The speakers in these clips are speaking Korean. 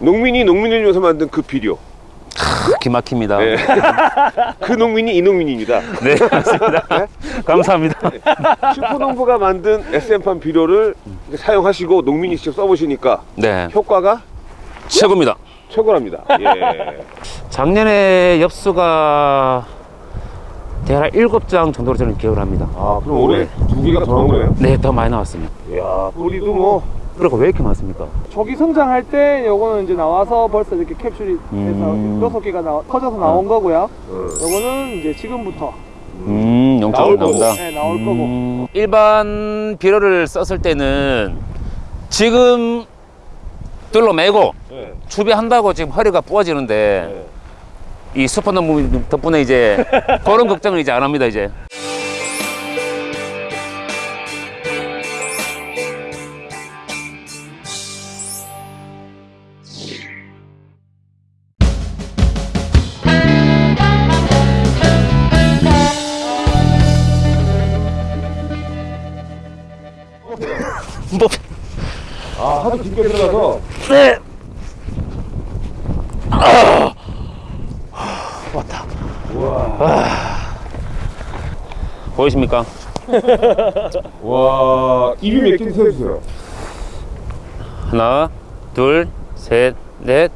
농민이 농민을 위해서 만든 그 비료. 기막힙니다. 네. 그 농민이 이 농민입니다. 네, 맞습니다. 감사합니다. 슈퍼농부가 만든 SM판 비료를 사용하시고 농민이 직접 써보시니까 네, 효과가 최고입니다. 최고랍니다. 예. 작년에 엽수가 대략 7장 정도로 저는 기억을 합니다. 아, 그럼 올해 두 개가 더 나온 거예요? 네, 더 많이 나왔습니다. 이야, 뿌리도 뭐. 그리고 왜 이렇게 많습니까? 저기 성장할 때 요거는 이제 나와서 벌써 이렇게 캡슐이 돼서 음. 여섯 개가 나, 터져서 나온 거고요. 어. 요거는 이제 지금부터 음, 나올 영적으로 거고. 나온다. 네, 나올 거고. 음, 일반 비료를 썼을 때는 지금 둘러 매고 네. 추비한다고 지금 허리가 부어지는데 이 슈퍼노무 덕분에 이제 그런 걱정을 이제 안 합니다 이제 하도 깊게 들어가서. 네. 왔다. 보이십니까? 와, 입이 몇 개인지 세주세요. 하나, 둘, 셋, 넷,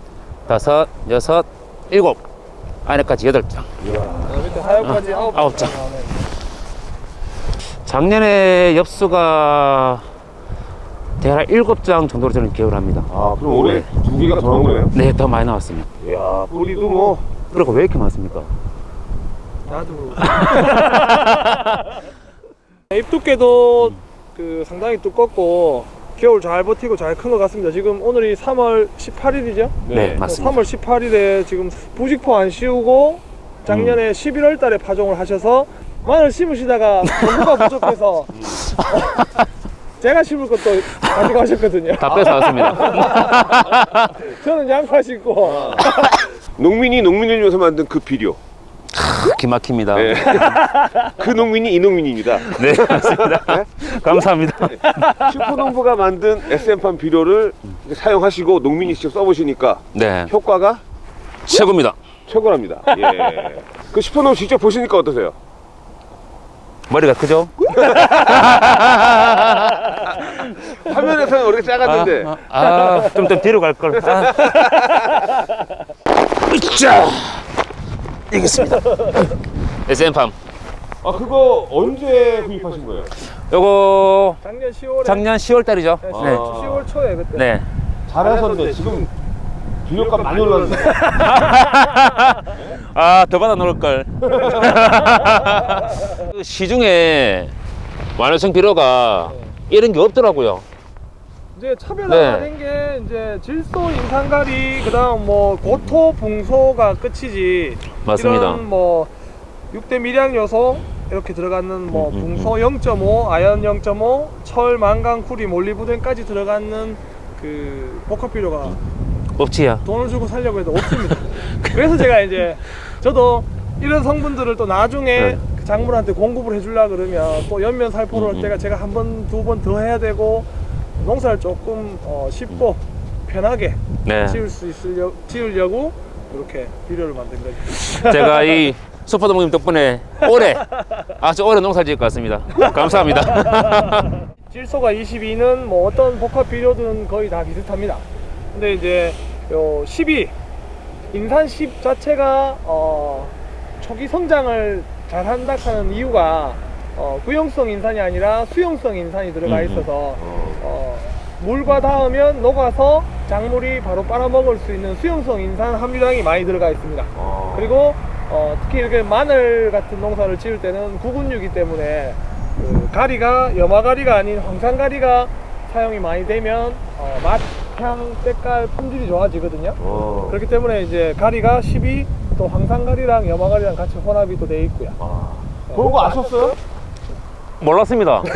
다섯, 여섯, 일곱. 안에까지 여덟 장, 아홉 아홉 장. 작년에 엽수가 대략 일곱 장 정도로 저는 기억을 합니다. 아, 그럼 올해 두 개가 더 나온 거예요? 네, 더 많이 나왔습니다. 이야, 뿌리도 뭐. 그리고 왜 이렇게 많습니까? 나도. 잎 두께도 그 상당히 두껍고 겨울 잘 버티고 잘 큰 것 같습니다. 지금 오늘이 3월 18일이죠? 네, 맞습니다. 3월 18일에 지금 부직포 안 씌우고 작년에 11월 달에 파종을 하셔서 마늘 심으시다가 정보가 부족해서 제가 심을 것도 가지고 하셨거든요. 다 뺏어왔습니다. 저는 양파 심고 농민이 농민을 위해서 만든 그 비료. 기막힙니다. 네. 그 농민이 이 농민입니다. 네, 맞습니다. 감사합니다. 슈퍼농부가 만든 SM판 비료를 사용하시고 농민이 직접 써보시니까 네, 효과가 최고입니다. 최고랍니다. 예. 그 슈퍼농부 직접 보시니까 어떠세요? 머리가 크죠? 화면에서는 우리가 작았는데 아, 아, 좀, 좀 뒤로 갈 걸. 아. 으쌰! 이겼습니다. SM팜. 아 그거 언제 구입하신 거예요? 요거 작년 10월에 작년 10월 달이죠? 네, 네. 10월 초에 그때 네. 잘하셨는데 지금 비료값 많이 올랐는데 아, 더 받아 놓을 걸. 그 시중에 완화성 비료가 이런 게 없더라고요. 이제 차별화가 네. 된게 이제 질소, 인산가리, 그다음 뭐 고토, 붕소가 끝이지. 맞습니다. 이런 뭐 6대 미량 요소 이렇게 들어가는 뭐 음, 음, 붕소 0.5, 아연 0.5, 철, 망간, 쿠리, 몰리브덴까지 들어가는 그 복합 비료가 없지야. 돈을 주고 살려고 해도 없습니다. 그래서 제가 이제 저도 이런 성분들을 또 나중에 네. 그 작물한테 공급을 해주려 그러면 또 연면 살포를 음, 할 음. 때가 제가 한 번, 두 번 더 해야 되고 농사를 조금 어, 쉽고 편하게 네. 지을 수 있으려 지으려고 이렇게 비료를 만든 거죠. 제가 이 슈퍼도모님 덕분에 올해 아주 오래 농사 지을 것 같습니다. 감사합니다. 질소가 22는 뭐 어떤 복합 비료든 거의 다 비슷합니다. 근데 이제 요 12 인산 10 자체가 어 초기 성장을 잘 한다 하는 이유가 어 구용성 인산이 아니라 수용성 인산이 들어가 음, 음. 있어서 어 물과 닿으면 녹아서 작물이 바로 빨아먹을 수 있는 수용성 인산 함유량이 많이 들어가 있습니다. 그리고 어, 특히 이렇게 마늘 같은 농사를 지을 때는 구근류이기 때문에 그 가리가 염화가리가 아닌 황산가리가 사용이 많이 되면 어, 맛, 향, 색깔, 품질이 좋아지거든요. 어. 그렇기 때문에 이제 가리가 12, 또 황산가리랑 염화가리랑 같이 혼합이 또 돼 있고요. 그런 거 아셨어요? 몰랐습니다.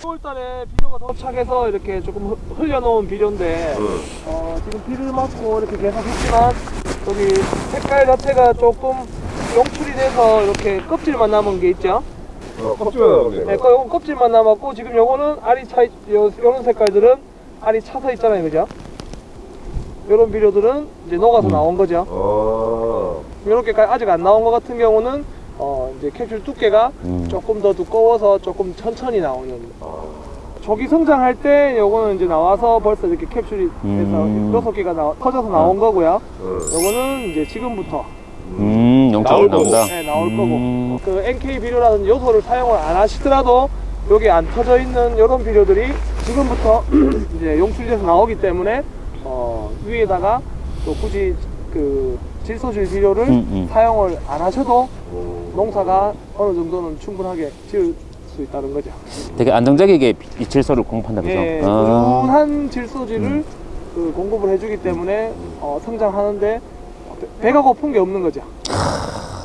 10월달에 비료가 도착해서 이렇게 조금 흐- 흘려놓은 비료인데 어, 지금 비를 맞고 이렇게 계속 했지만 여기 색깔 자체가 조금 용출이 돼서 이렇게 껍질만 남은 게 있죠. 어, 껍질만. 네, 거- 요건 껍질만 남았고 지금 요거는 알이 차 있- 요, 요런 색깔들은 알이 차서 있잖아요, 그죠? 이런 비료들은 이제 녹아서 나온 거죠. 어. 이렇게 아직 안 나온 것 같은 경우는 어 이제 캡슐 두께가 음. 조금 더 두꺼워서 조금 천천히 나오는 어. 조기 성장할 때 요거는 이제 나와서 벌써 이렇게 캡슐이 돼서 음. 여섯 개가 나, 터져서 나온 거고요. 어. 요거는 이제 지금부터 음, 영적으로 나올 거고. 나온다. 네, 나올 음. 거고 그 NK 비료라든지 요소를 사용을 안 하시더라도 여기 안 터져 있는 이런 비료들이 지금부터 이제 용출돼서 나오기 때문에 어, 위에다가 또 굳이 그 질소질 비료를 음, 음. 사용을 안 하셔도 농사가 어느 정도는 충분하게 지을 수 있다는 거죠. 되게 안정적이게 이 질소를 공급한다 그죠? 예, 아. 꾸준한 질소질을 그 공급을 해주기 때문에 어, 성장하는데 배- 배가 고픈 게 없는 거죠.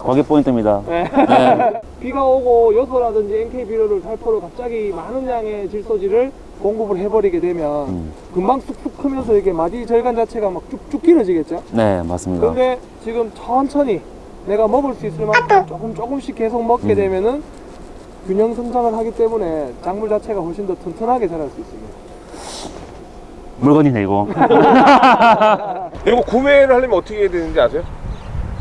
거기 포인트입니다. 네. 네. 비가 오고 요소라든지 NK 비료를 살포를 갑자기 많은 양의 질소질을 공급을 해버리게 되면 음. 금방 쑥쑥 크면서 이게 마디 절간 자체가 막 쭉쭉 길어지겠죠. 네, 맞습니다. 근데 지금 천천히 내가 먹을 수 있을 만큼 조금 조금씩 계속 먹게 음. 되면은 균형 성장을 하기 때문에 작물 자체가 훨씬 더 튼튼하게 자랄 수 있습니다. 물건이네 이거. 이거 구매를 하려면 어떻게 해야 되는지 아세요?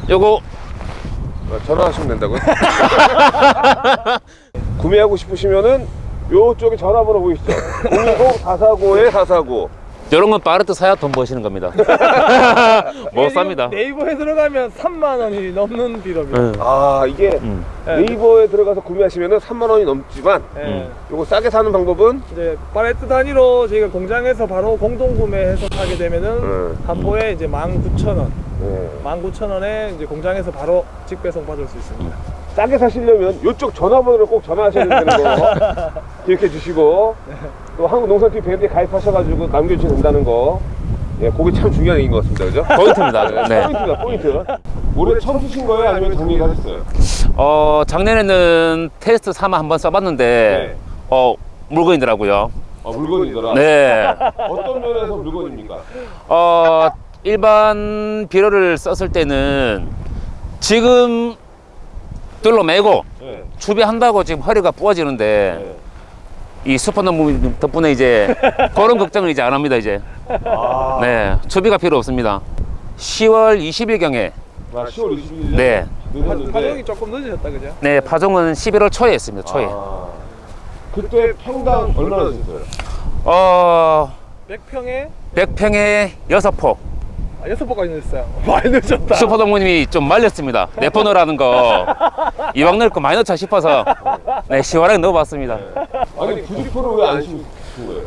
요거 어, 전화하시면 된다고요? 구매하고 싶으시면은 요쪽에 전화번호 보이시죠? 010-449에 449 이런 건 빠르트 사야 돈 버시는 겁니다. 못 삽니다. 네이버에 들어가면 3만 원이 넘는 비료입니다. 응. 아 이게 음. 네. 네이버에 들어가서 구매하시면은 3만 원이 넘지만 네. 음. 요거 싸게 사는 방법은 이제 팔레트 단위로 저희가 공장에서 바로 공동 구매해서 사게 되면은 음. 한 포에 이제 19,000원, 네. 19,000원에 이제 공장에서 바로 직배송 받을 수 있습니다. 싸게 사시려면 요쪽 전화번호를 꼭 전화하셔야 된다는 거 기억해 주시고 또 한국농산TV 밴드에 가입하셔가지고 남겨주시면 된다는 거 예, 그게 참 중요한 얘기인 것 같습니다 그죠? 포인트입니다. 네. 포인트다 포인트 올해 처음 쓰신 거예요? 아니면 작년에 하셨어요? 어, 작년에는 테스트 삼아 한번 써봤는데, 네. 어, 물건이더라고요. 아 물건이더라 네. 어떤 면에서 물건입니까? 어, 일반 비료를 썼을 때는 지금 둘러매고 네. 추비한다고 지금 허리가 부어지는데 네. 이 슈퍼노무 덕분에 이제 그런 걱정을 이제 안 합니다 이제 아, 네 추비가 필요 없습니다 10월 20일경에 아, 10월 20일 네. 파종이 늦었는데 조금 늦으셨다 그죠? 네 파종은 11월 초에 했습니다 초에 아, 그때 평당 얼마나 주셨어요? 어 100평에 100평에 6포 아, 6포까지 늦었어요. 많이 늦었다. 슈퍼동무님이 좀 말렸습니다 내포 넣으라는 거 이왕 넣을 거 많이 넣자 싶어서 네 시원하게 넣어봤습니다 아니 부직포를 왜안 신으신 거예요?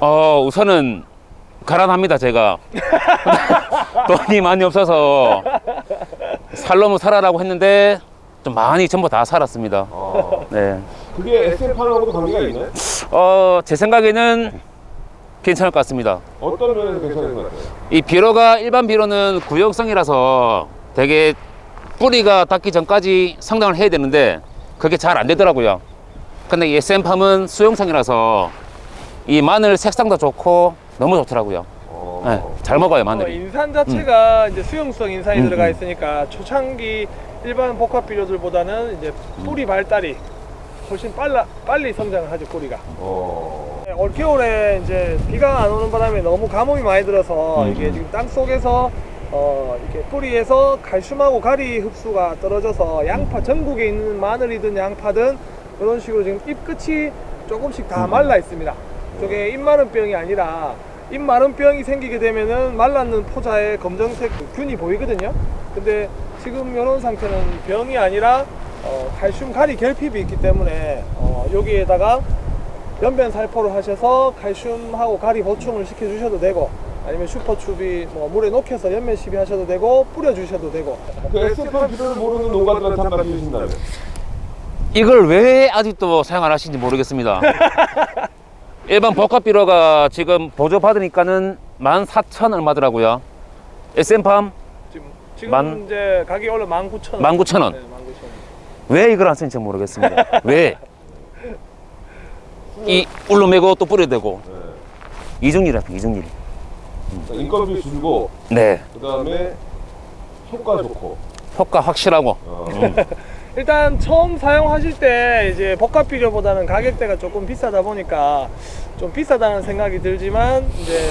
어 우선은 가난합니다 제가 돈이 많이 없어서 살려면 살아라고 했는데 좀 많이 전부 다 살았습니다 아, 네. 그게 SM판하고도 관계가 있나요? 어, 제 생각에는 괜찮을 것 같습니다. 어떤 면에서 괜찮은 것 같아요? 이 비료가 일반 비료는 구역성이라서 되게 뿌리가 닿기 전까지 성장을 해야 되는데 그게 잘 안 되더라고요. 근데 이 SM팜은 수용성이라서 이 마늘 색상도 좋고 너무 좋더라고요. 어, 네, 잘 먹어요 어, 마늘이. 인산 자체가 이제 수용성 인산이 음, 들어가 음. 있으니까 초창기 일반 복합 비료들보다는 이제 뿌리 발달이 훨씬 빨라 빨리 성장을 하죠 뿌리가. 어, 네, 올겨울에 이제 비가 안 오는 바람에 너무 가뭄이 많이 들어서 음. 이게 지금 땅 속에서 어 이렇게 뿌리에서 칼슘하고 가리 흡수가 떨어져서 양파 전국에 있는 마늘이든 양파든 이런 식으로 지금 잎 끝이 조금씩 다 음. 말라 있습니다. 저게 잎 마른 병이 아니라 잎 마른 병이 생기게 되면은 말랐는 포자에 검정색 그 균이 보이거든요. 근데 지금 이런 상태는 병이 아니라 어, 칼슘 가리 결핍이 있기 때문에 어, 여기에다가 연변 살포를 하셔서 칼슘하고 가리 보충을 시켜 주셔도 되고 아니면 슈퍼추비 뭐 물에 녹여서 연면 시비 하셔도 되고 뿌려 주셔도 되고. 그 SM판 비료를 모르는 농가들한테 한 말씀 해주신다면? 이걸 왜 아직도 사용 안 하시는지 모르겠습니다. 일반 복합 비료가 지금 보조 받으니까는 14,000 얼마더라고요? SM팜? 지금 지금 만- 이제 가격이 원래 19,000원. 19,000원. 네, 19,000원. 왜 이걸 안 쓰는지 모르겠습니다. 왜? 이 울러매고 또 뿌려야 되고. 네. 이중일이라 이중일 인건비 줄고 네. 그 다음에 효과 좋고. 효과 확실하고. 어, 일단 처음 사용하실 때 이제 복합 비료보다는 가격대가 조금 비싸다 보니까 좀 비싸다는 생각이 들지만 이제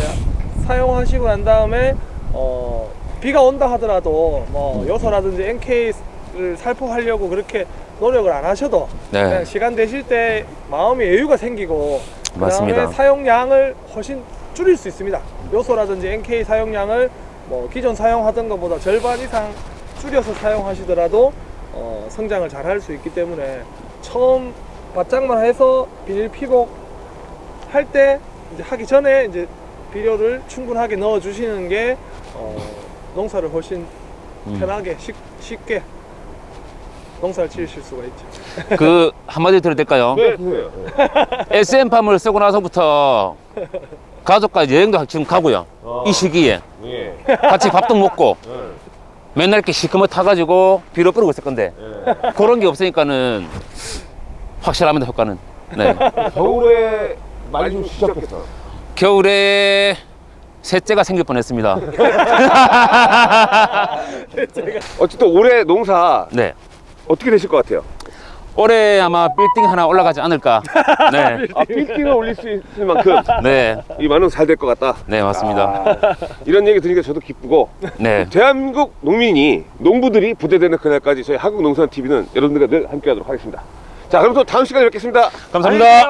사용하시고 난 다음에 어, 비가 온다 하더라도 뭐 요소라든지 NK 를 살포하려고 그렇게 노력을 안 하셔도 네. 시간 되실 때 마음의 여유가 생기고 맞습니다. 사용량을 훨씬 줄일 수 있습니다. 요소라든지 NK 사용량을 뭐 기존 사용하던 것보다 절반 이상 줄여서 사용하시더라도 어, 성장을 잘 할 수 있기 때문에 처음 바짝만 해서 비닐 피복 할 때 하기 전에 이제 비료를 충분하게 넣어 주시는 게 어, 농사를 훨씬 음. 편하게 쉽, 쉽게 농사를 지으실 수가 있죠. 그 한마디 드려도 될까요? 네, 그거예요. SM팜을 쓰고 나서부터 가족과 여행도 지금 가고요. 어. 이 시기에 예. 같이 밥도 먹고 네. 맨날 이렇게 시커멓 타가지고 비료 뿌리고 있을 건데 예. 그런 게 없으니까는 확실합니다 효과는. 네. 겨울에 많이 좀 시작했어. 겨울에 셋째가 생길 뻔했습니다. 어쨌든 올해 농사 네. 어떻게 되실 것 같아요? 올해 아마 빌딩 하나 올라가지 않을까. 네. 아, 빌딩을 올릴 수 있을 만큼 네. 이 만원 잘 될 것 같다. 네 맞습니다. 아, 이런 얘기 들으니까 저도 기쁘고. 네. 대한민국 농민이 농부들이 부대되는 그날까지 저희 한국농산TV는 여러분들과 늘 함께 하도록 하겠습니다. 자 그럼 또 다음 시간에 뵙겠습니다. 감사합니다.